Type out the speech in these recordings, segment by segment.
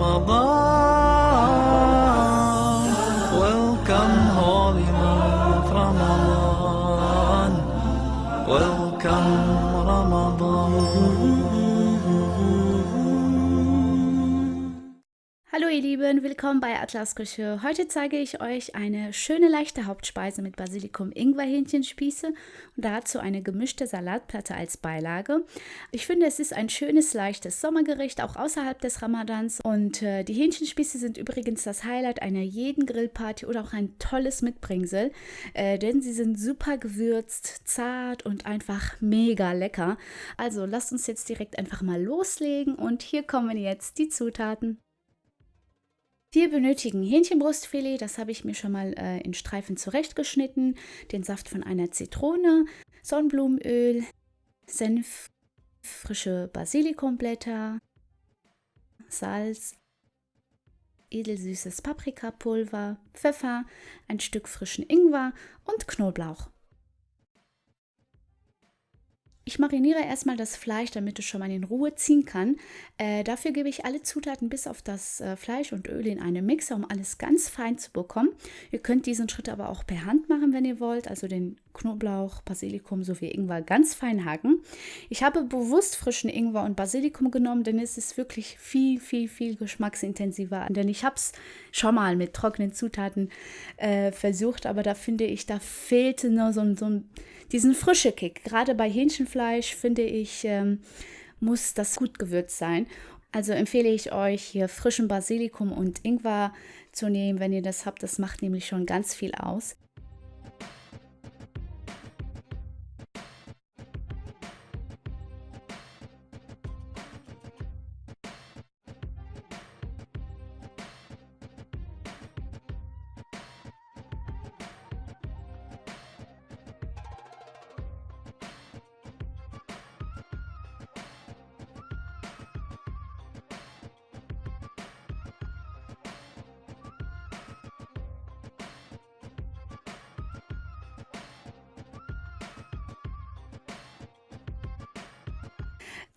رمضان Hallo ihr Lieben, willkommen bei Atlas Küche. Heute zeige ich euch eine schöne leichte Hauptspeise mit Basilikum Ingwer Hähnchenspieße und dazu eine gemischte Salatplatte als Beilage. Ich finde, es ist ein schönes leichtes Sommergericht auch außerhalb des Ramadans und äh, die Hähnchenspieße sind übrigens das Highlight einer jeden Grillparty oder auch ein tolles Mitbringsel, äh, denn sie sind super gewürzt, zart und einfach mega lecker. Also lasst uns jetzt direkt einfach mal loslegen und hier kommen jetzt die Zutaten. Wir benötigen Hähnchenbrustfilet, das habe ich mir schon mal äh, in Streifen zurechtgeschnitten, den Saft von einer Zitrone, Sonnenblumenöl, Senf, frische Basilikumblätter, Salz, edelsüßes Paprikapulver, Pfeffer, ein Stück frischen Ingwer und Knoblauch. Ich mariniere erstmal das Fleisch, damit es schon mal in Ruhe ziehen kann. Äh, dafür gebe ich alle Zutaten bis auf das äh, Fleisch und Öl in einen Mixer, um alles ganz fein zu bekommen. Ihr könnt diesen Schritt aber auch per Hand machen, wenn ihr wollt. Also den Knoblauch, Basilikum sowie Ingwer ganz fein haken. Ich habe bewusst frischen Ingwer und Basilikum genommen, denn es ist wirklich viel, viel, viel geschmacksintensiver. Denn ich habe es schon mal mit trockenen Zutaten äh, versucht, aber da finde ich, da fehlte nur so, so diesen frische Kick. Gerade bei Hähnchenfleisch finde ich, ähm, muss das gut gewürzt sein. Also empfehle ich euch hier frischen Basilikum und Ingwer zu nehmen, wenn ihr das habt. Das macht nämlich schon ganz viel aus.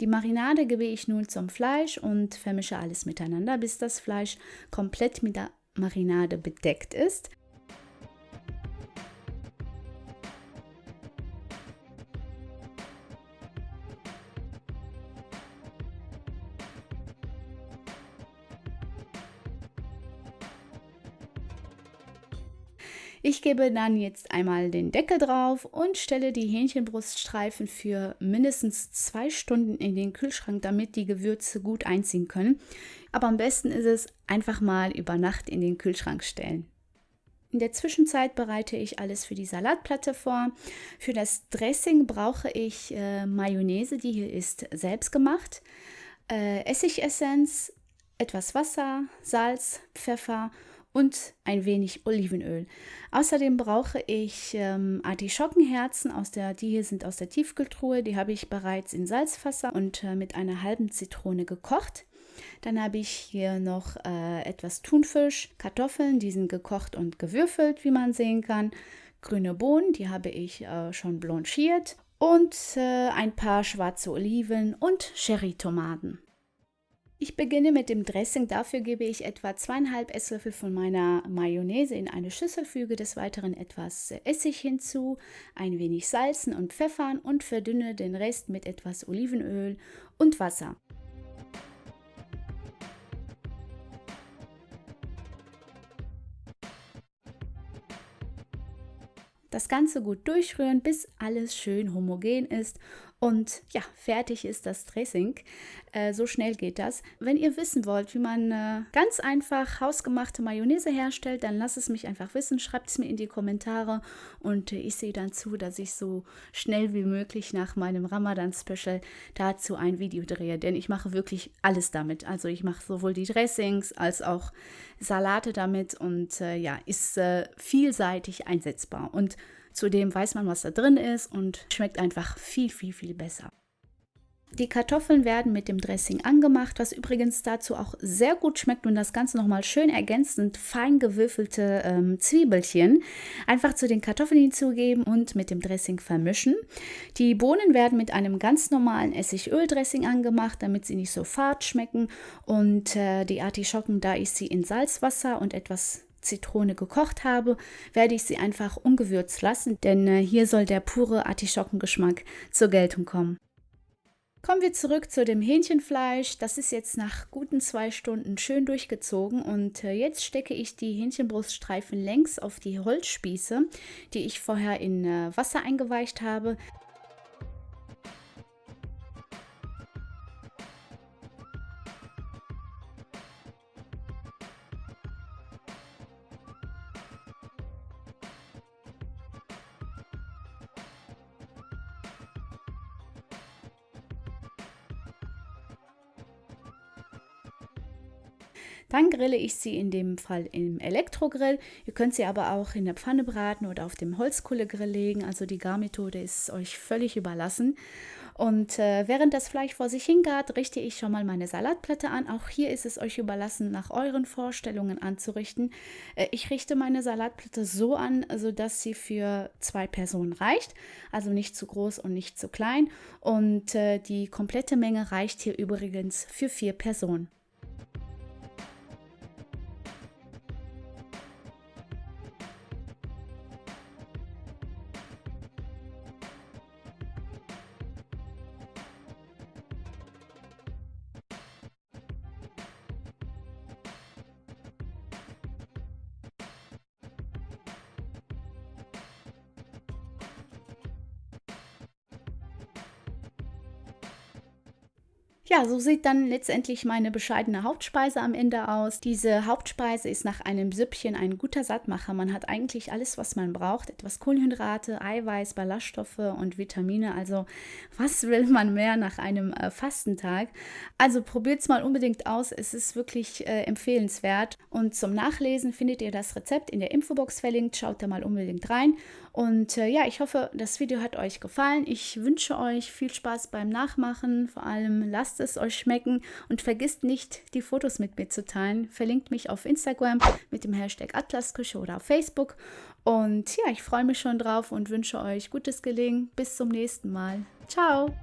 Die Marinade gebe ich nun zum Fleisch und vermische alles miteinander, bis das Fleisch komplett mit der Marinade bedeckt ist. Ich gebe dann jetzt einmal den Deckel drauf und stelle die Hähnchenbruststreifen für mindestens zwei Stunden in den Kühlschrank, damit die Gewürze gut einziehen können. Aber am besten ist es einfach mal über Nacht in den Kühlschrank stellen. In der Zwischenzeit bereite ich alles für die Salatplatte vor. Für das Dressing brauche ich äh, Mayonnaise, die hier ist selbst gemacht, äh, Essigessenz, etwas Wasser, Salz, Pfeffer und ein wenig Olivenöl. Außerdem brauche ich ähm, Artischockenherzen aus der, die hier sind aus der Tiefkühltruhe, die habe ich bereits in Salzwasser und äh, mit einer halben Zitrone gekocht. Dann habe ich hier noch äh, etwas Thunfisch, Kartoffeln, die sind gekocht und gewürfelt, wie man sehen kann. Grüne Bohnen, die habe ich äh, schon blanchiert und äh, ein paar schwarze Oliven und Cherrytomaten. Ich beginne mit dem Dressing. Dafür gebe ich etwa zweieinhalb Esslöffel von meiner Mayonnaise in eine Schüssel, füge des Weiteren etwas Essig hinzu, ein wenig Salzen und Pfeffern und verdünne den Rest mit etwas Olivenöl und Wasser. Das Ganze gut durchrühren, bis alles schön homogen ist und ja, fertig ist das Dressing. Äh, so schnell geht das. Wenn ihr wissen wollt, wie man äh, ganz einfach hausgemachte Mayonnaise herstellt, dann lasst es mich einfach wissen. Schreibt es mir in die Kommentare und äh, ich sehe dann zu, dass ich so schnell wie möglich nach meinem Ramadan-Special dazu ein Video drehe. Denn ich mache wirklich alles damit. Also ich mache sowohl die Dressings als auch Salate damit und äh, ja, ist äh, vielseitig einsetzbar. Und Zudem weiß man, was da drin ist und schmeckt einfach viel, viel, viel besser. Die Kartoffeln werden mit dem Dressing angemacht, was übrigens dazu auch sehr gut schmeckt und das Ganze nochmal schön ergänzt sind fein gewürfelte ähm, Zwiebelchen. Einfach zu den Kartoffeln hinzugeben und mit dem Dressing vermischen. Die Bohnen werden mit einem ganz normalen Essigöl-Dressing angemacht, damit sie nicht so fad schmecken. Und äh, die Artischocken, da ich sie in Salzwasser und etwas Zitrone gekocht habe, werde ich sie einfach ungewürzt lassen, denn äh, hier soll der pure Artischockengeschmack zur Geltung kommen. Kommen wir zurück zu dem Hähnchenfleisch. Das ist jetzt nach guten zwei Stunden schön durchgezogen und äh, jetzt stecke ich die Hähnchenbruststreifen längs auf die Holzspieße, die ich vorher in äh, Wasser eingeweicht habe. Dann grille ich sie in dem Fall im Elektrogrill. Ihr könnt sie aber auch in der Pfanne braten oder auf dem Holzkohlegrill legen. Also die Garmethode ist euch völlig überlassen. Und äh, während das Fleisch vor sich hingart, richte ich schon mal meine Salatplatte an. Auch hier ist es euch überlassen, nach euren Vorstellungen anzurichten. Äh, ich richte meine Salatplatte so an, sodass sie für zwei Personen reicht. Also nicht zu groß und nicht zu klein. Und äh, die komplette Menge reicht hier übrigens für vier Personen. Ja, so sieht dann letztendlich meine bescheidene Hauptspeise am Ende aus. Diese Hauptspeise ist nach einem Süppchen ein guter Sattmacher. Man hat eigentlich alles, was man braucht. Etwas Kohlenhydrate, Eiweiß, Ballaststoffe und Vitamine. Also was will man mehr nach einem äh, Fastentag? Also probiert es mal unbedingt aus. Es ist wirklich äh, empfehlenswert. Und zum Nachlesen findet ihr das Rezept in der Infobox verlinkt. Schaut da mal unbedingt rein. Und äh, ja, ich hoffe, das Video hat euch gefallen. Ich wünsche euch viel Spaß beim Nachmachen. Vor allem lasst es euch schmecken und vergisst nicht, die Fotos mit mir zu teilen. Verlinkt mich auf Instagram mit dem Hashtag Atlasküche oder auf Facebook. Und ja, ich freue mich schon drauf und wünsche euch gutes Gelingen. Bis zum nächsten Mal. Ciao!